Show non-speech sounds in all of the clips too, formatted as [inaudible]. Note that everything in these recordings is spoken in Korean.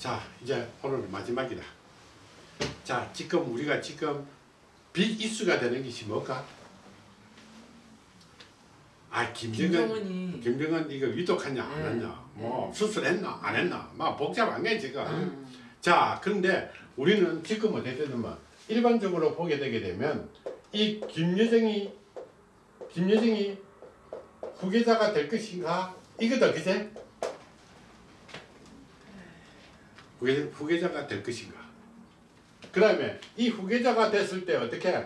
자 이제 오늘 마지막이다. 자 지금 우리가 지금 빚 이수가 되는 것이 뭘까? 아 김정은 김정은이 김정은 이거 위독했냐 안 네. 했냐 뭐 수술했나 안 했나 막 복잡한 게 지금 음. 자 그런데 우리는 지금 어떻게 되냐면 일반적으로 보게 되게 되면 이 김여정이 김여정이 후계자가 될 것인가 이거다 그제 후계, 후계 자가 될 것인가? 그 다음에 이 후계자가 됐을 때 어떻게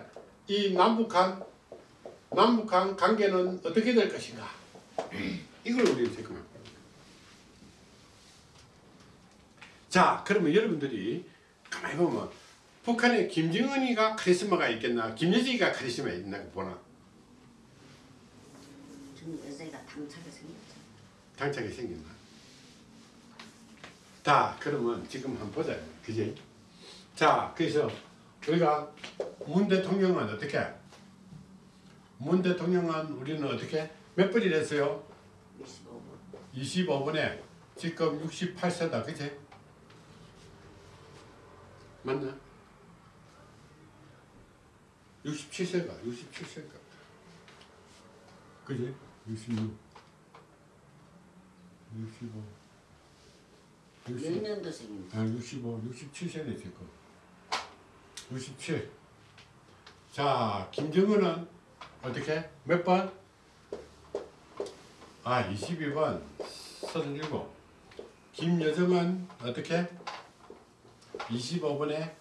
이 남북한 남북한 관계는 어떻게 될 것인가? [clears throat] 이걸 우리는 생각합니다. 자 그러면 여러분들이 가만히 보면 북한에 김정은이가 카리스마가 있겠나? 김여정이가 카리스마 있나 보나? 좀 여자가 당차게 생겼죠. 당차게 생겼나 자 그러면 지금 한번 보자. 그지? 자 그래서 우리가 문 대통령은 어떻게? 문 대통령은 우리는 어떻게? 몇 번이 됐어요? 25분. 25분에 지금 68세다. 그치? 맞나? 67세가 67세가. 그지? 66 65 몇 60, 년도생입니까? 아, 65 67세네 지금 67 자, 김정은은 어떻게? 몇 번? 아, 22번 37 김여정은 어떻게? 25번에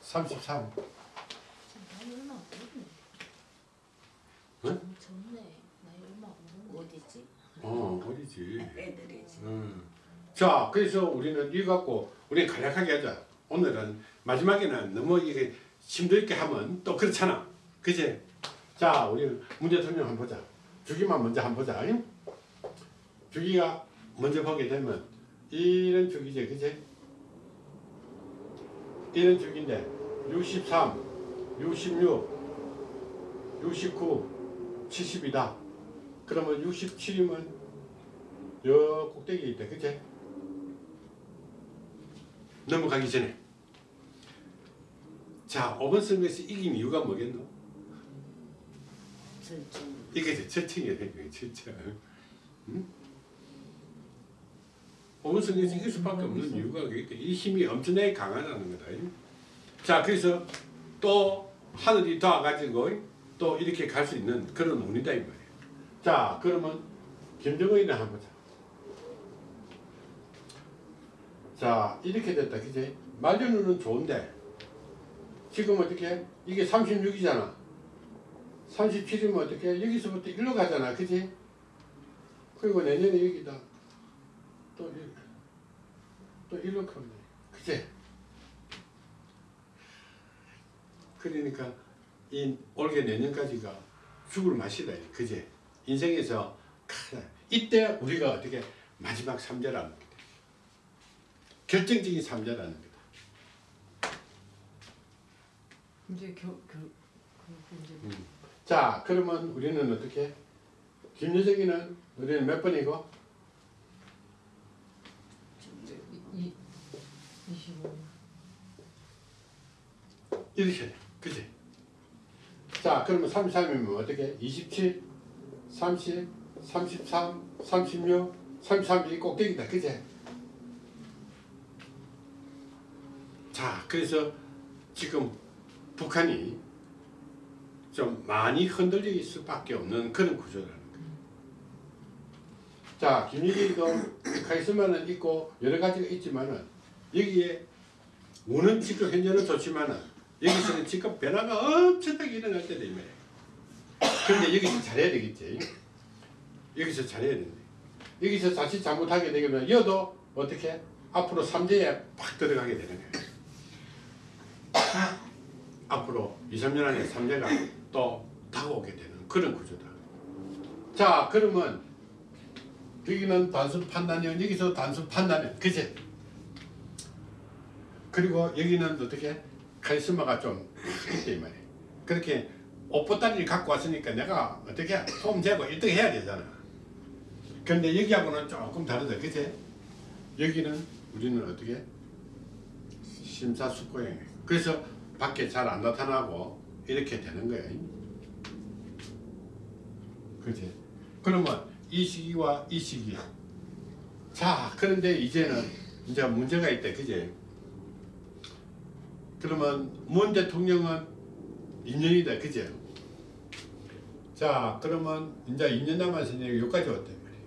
33 나이 얼마 안 됐네. 응? 젊네. 나이 얼마 안 됐네. 어디지? 어, 어디지? 애들이지. 음. 자, 그래서 우리는 이거 갖고 우리 간략하게 하자. 오늘은 마지막에는 너무 이게 힘들게 하면 또 그렇잖아. 그지? 자, 우리 문 대통령 한번 보자. 주기만 먼저 한번 보자. 잉? 주기가 먼저 보게 되면 이런 주기지, 그지? 이런 주기인데 63, 66, 69, 70이다. 그러면 67이면 여 꼭대기에 있다. 그치? 넘어가기 전에 자 5번 선거에서 이긴 이유가 뭐겠노? 절충. 이게 거예요. 철청. 응? 5번 선거에서 이길 수밖에 없는 이유가 그게 이 힘이 엄청나게 강하다는 거다. 자 그래서 또 하늘이 도와가지고 또 이렇게 갈 수 있는 그런 운이다 이 말이에요. 자 그러면 김정은이나 한번 보자. 자 이렇게 됐다. 그지 말년운은 좋은데 지금 어떻게? 이게 36이잖아. 37이면 어떻게? 여기서부터 일로 가잖아. 그지 그리고 내년에 여기다 또, 일, 또 일로 가면 돼. 그지 그러니까 이 올해 내년까지가 죽을 맛이다. 그지 인생에서 크, 이때 우리가 어떻게? 마지막 삼재라는 결정적인 삼재라는 거다. 이제 겨, 겨, 그 이제 음. 자 그러면 우리는 어떻게? 김여정이는 우리는 몇 번이고? 이제 이, 이 25. 이렇게 돼 그지 자 그러면 33이면 어떻게? 27 30 33 36 33이 꼭대기다. 그지 자 그래서 지금 북한이 좀 많이 흔들릴 수밖에 없는 그런 구조라는 거예요. 자, 김일기도 [coughs] 카리스마는 있고 여러 가지가 있지만은 여기에 우는 지금 현재는 좋지만은 여기서는 지금 변화가 엄청나게 일어날 이 말이에요. 그런데 여기서 잘해야 되겠지. 여기서 잘해야 된대. 여기서 자칫 잘못하게 되면 여도 어떻게 앞으로 삼재에 팍 들어가게 되는 거예요. 앞으로 2, 3년 안에 3대가 또 다가오게 되는 그런 구조다. 자, 그러면 여기는 단순 판단이요. 여기서 단순 판단이요. 그치? 그리고 여기는 어떻게 카리스마가 좀이 말이에요. 그렇게 옷보따리를 갖고 왔으니까 내가 어떻게 폼 재고 1등 해야 되잖아. 근데 여기하고는 조금 다르다. 그치? 여기는 우리는 어떻게 심사숙고행. 그래서 밖에 잘 안 나타나고 이렇게 되는 거예요. 그지? 그러면 이 시기와 이 시기. 자, 그런데 이제는 이제 문제가 있다. 그지? 그러면 문 대통령은 2년이다. 그지? 자, 그러면 이제 2년 남았으니 여기까지 왔단 말이에요.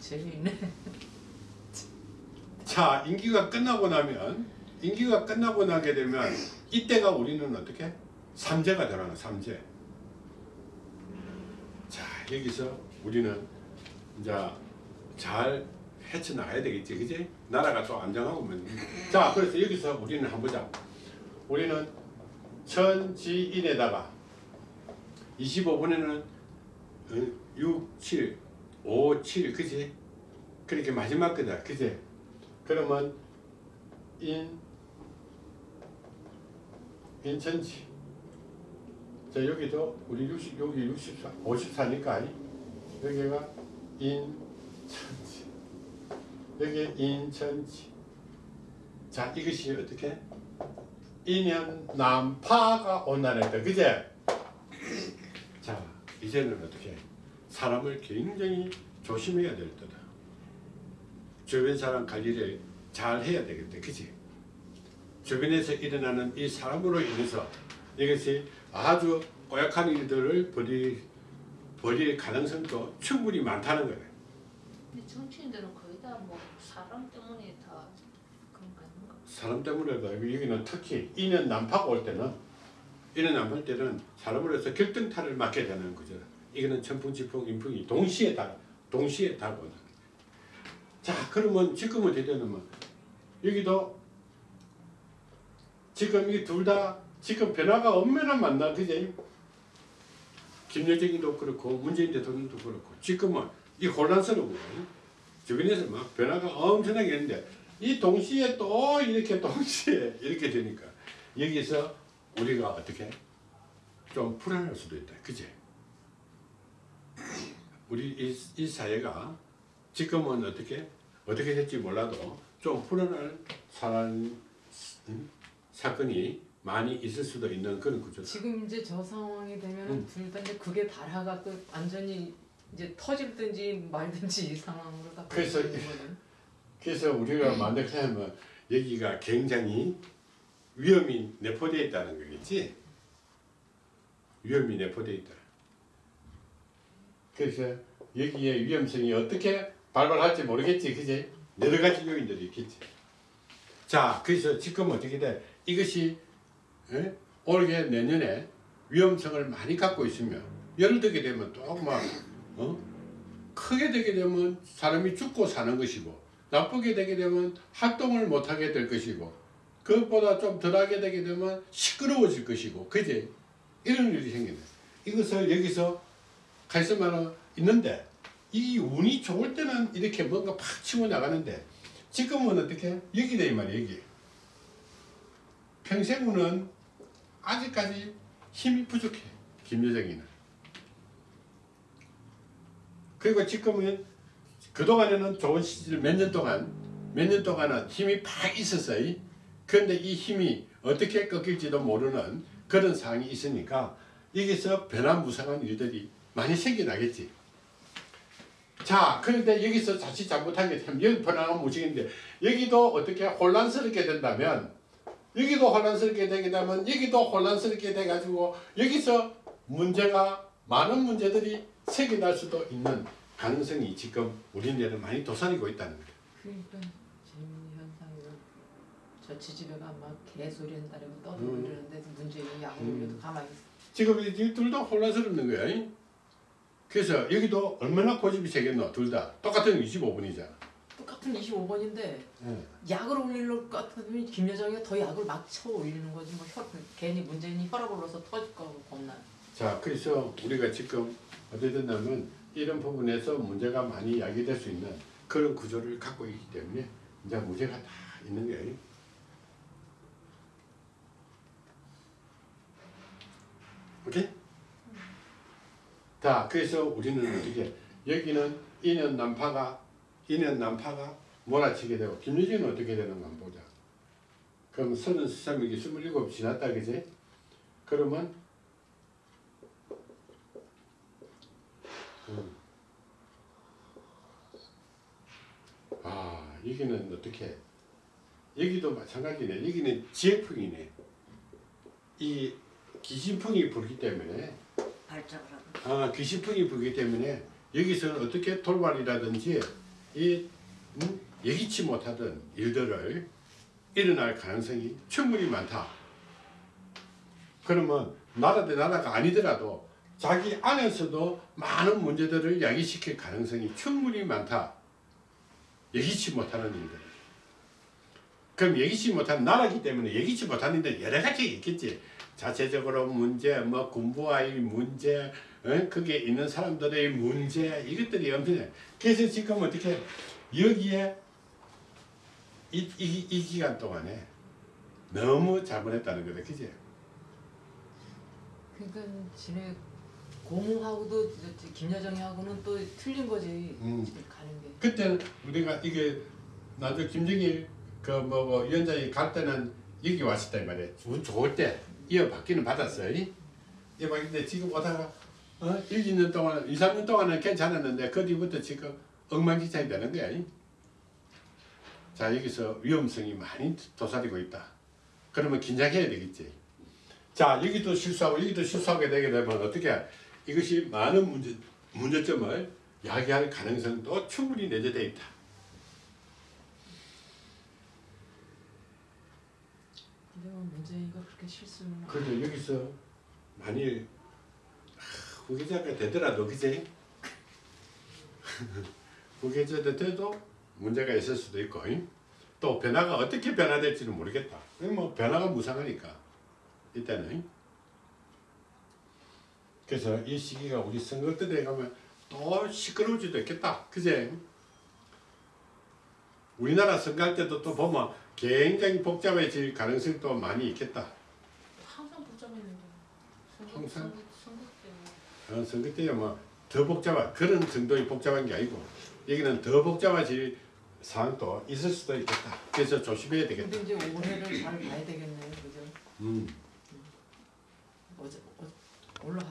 재미있네. 자, 임기가 끝나고 나면 임기가 끝나고 나게 되면 이때가 우리는 어떻게? 삼재가 되라는 삼재. 자, 여기서 우리는 이제 잘 헤쳐나가야 되겠지, 그지? 나라가 또 안정하고 면. 자, 그래서 여기서 우리는 한번 보자. 우리는 천지인에다가 25분에는 6, 7, 5, 7, 그지? 그렇게 마지막 거다, 그지? 그러면 인 인천지? 자 여기도 우리 60 여기 64 54니까? 여기가 인천지. 여기 인천지. 자 이것이 어떻게? 인연 남파가 온다는데 그제? 자 이제는 어떻게? 사람을 굉장히 조심해야 될 때다. 주변 사람 관리를 잘 해야 되겠다. 그치? 주변에서 일어나는 이 사람으로 인해서 이것이 아주 고약한 일들을 벌일, 벌일 가능성도 충분히 많다는 거예요. 근데 정치인들은 거의 다 뭐 사람 때문에 다 그런 거 아닌가? 사람 때문에도 여기는 특히 인연 난파가 올 때는 인연 난파 때는 사람으로 해서 결정타를 맞게 되는 거죠. 이거는 천풍지풍 인풍이 동시에 다 동시에 다고 자 그러면 지금은 되냐면 여기도 지금 이 둘 다 지금 변화가 엄연한 만나 그제 김여정이도 그렇고 문재인 대통령도 그렇고 지금은 이 혼란스러운. 주변에서 막 변화가 엄청나게 있는데 이 동시에 또 이렇게 동시에 이렇게 되니까 여기서 우리가 어떻게 좀 불안할 수도 있다. 그제? 우리 이, 이 사회가 지금은 어떻게 어떻게 될지 몰라도 좀 불안할 사람 음, 사건이 많이 있을 수도 있는 그런 구조다. 지금 이제 저 상황이 되면 음. 둘다 이제 그게 달아갖고 완전히 이제 터질든지 말든지 이 상황으로 다 그래서. 그래서 우리가 만약하면 여기가 굉장히 위험이 내포되어 있다는 거겠지. 위험이 내포되어 있다. 그래서 여기에 위험성이 어떻게 발발할지 모르겠지, 그지? 여러 가지 요인들이 있겠지. 자, 그래서 지금 어떻게 돼? 이것이 에? 올해 내년에 위험성을 많이 갖고 있으면 예를 들게 되면 또막 어? 크게 되게 되면 사람이 죽고 사는 것이고 나쁘게 되게 되면 활동을 못하게 될 것이고 그것보다 좀 덜하게 되게 되면 시끄러워질 것이고 그지 이런 일이 생기네 이것을 여기서 가있으면 있는데 이 운이 좋을 때는 이렇게 뭔가 팍 치고 나가는데 지금은 어떻게 여기 돼 말이야 여기 평생운은 아직까지 힘이 부족해 김여정이는 그리고 지금은 그동안에는 좋은 시절 몇 년 동안 몇 년 동안은 힘이 팍 있었어요. 그런데 이 힘이 어떻게 꺾일지도 모르는 그런 상황이 있으니까 여기서 변화무쌍한 일들이 많이 생겨나겠지. 자, 그런데 여기서 자칫 잘못하게 되면 여기 변화가 무지인데 여기도 어떻게 혼란스럽게 된다면 여기도 혼란스럽게 되게 되면 여기도 혼란스럽게 돼가지고 여기서 문제가 많은 문제들이 생겨날 수도 있는 가능성이 지금 우리나라에 많이 도사리고 있다는 거예요. 그러니까 재밌는 현상이는 저 지지배가 막 개소리 한다고 떠들고 음. 문재인이 약을 음. 가만히 있어. 지금 이둘다 혼란스럽는 거야. 이? 그래서 여기도 얼마나 고집이 세겠노 둘 다 똑같은 25분이잖아. 똑같은 25번인데 예. 약을 올릴 것 같으면 김여정이가 더 약을 막 쳐 올리는 거지 뭐 혈, 괜히 문재인이 혈압 올라서 터질 거 겁나. 자, 그래서 우리가 지금 어떻게 됐냐면 이런 부분에서 문제가 많이 야기될 수 있는 그런 구조를 갖고 있기 때문에 이제 문제가 다 있는 거예요. 오케이? 자, 그래서 우리는 어떻게 여기는 인연 난파가 인연 난파가 몰아치게 되고 김유진은 어떻게 되는가 보자. 그럼 33이기 27 지났다 그지? 그러면 음. 아 여기는 어떻게 여기도 마찬가지네 여기는 지역풍이네 이 기신풍이 불기 때문에 발작을 하고 아, 귀신풍이 불기 때문에 여기서는 어떻게 돌발이라든지 이 음, 예기치 못하던 일들을 일어날 가능성이 충분히 많다. 그러면 나라 대 나라가 아니더라도 자기 안에서도 많은 문제들을 야기시킬 가능성이 충분히 많다. 예기치 못하는 일들. 그럼 예기치 못한 나라기 때문에 예기치 못하는 일들 여러 가지 있겠지. 자체적으로 문제, 뭐 군부와의 문제, 어? 거기에 있는 사람들의 문제 이것들이 엄청나. 그래서 지금 어떻게 여기에 이, 이, 이 기간 동안에 너무 잘못했다는 거다, 그지? 그러니까 지네 저 김여정이하고는 또 틀린 거지 음. 지금 가는 게. 그때는 우리가 이게 나도 김정일 그뭐 뭐 위원장이 갈 때는 여기 왔을 때 말이야. 운 좋을 때 이어받기는 받았어요. 이어받는데 지금 오다가 어? 1, 2년 동안, 2, 3년 동안은 괜찮았는데 그 뒤부터 지금 엉망진창이 되는 거야. 자 여기서 위험성이 많이 도사리고 있다. 그러면 긴장해야 되겠지. 자 여기도 실수하고 여기도 실수하게 되게 되면 어떻게 이것이 많은 문제 문제점을 야기할 가능성도 충분히 내재되어 있다. 근데 뭐 문재인이가 그렇게 실수는 그래도 여기서 만일 하, 후계자가 되더라도 그제 [laughs] 후계자가 돼도 문제가 있을 수도 있고 잉? 또 변화가 어떻게 변화될지는 모르겠다. 그뭐 변화가 무상하니까 일단은 잉? 그래서 이 시기가 우리 선거 때 돼가면 또 시끄러울 수도 있겠다. 그제 우리나라 선거할 때도 또 보면 굉장히 복잡해질 가능성도 많이 있겠다. 항상 복잡했는데 선거, 항상? 선거, 선거 때문에 어, 선거 때야 뭐더 복잡한 그런 정도의 복잡한 게 아니고 여기는 더 복잡해질 상황도 있을 수도 있겠다. 그래서 조심해야 되겠다. 근데 이제 올해를 잘 봐야 되겠네요, 그죠? 음. 어제 어, 올라가.